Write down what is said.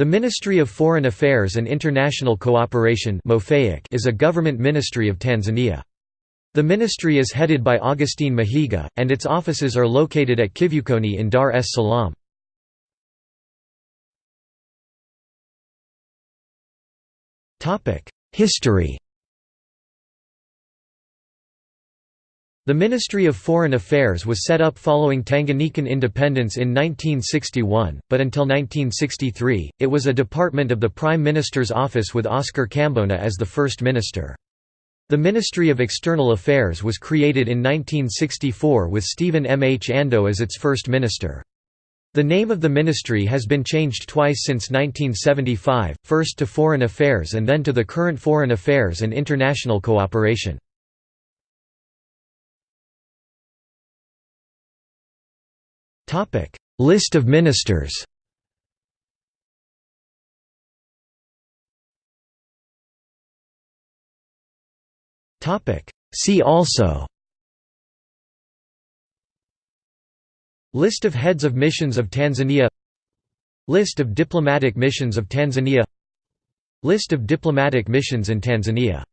The Ministry of Foreign Affairs and International Cooperation is a government ministry of Tanzania. The ministry is headed by Augustine Mahiga, and its offices are located at Kivukoni in Dar es Salaam. History The Ministry of Foreign Affairs was set up following Tanganyikan independence in 1961, but until 1963, it was a department of the Prime Minister's office with Oscar Kambona as the First Minister. The Ministry of External Affairs was created in 1964 with Stephen M. H. Ando as its first minister. The name of the ministry has been changed twice since 1975, first to Foreign Affairs and then to the current Foreign Affairs and International Cooperation. List of ministers. Topic: See also. List of heads of missions of Tanzania. List of diplomatic missions of Tanzania. List of diplomatic missions in Tanzania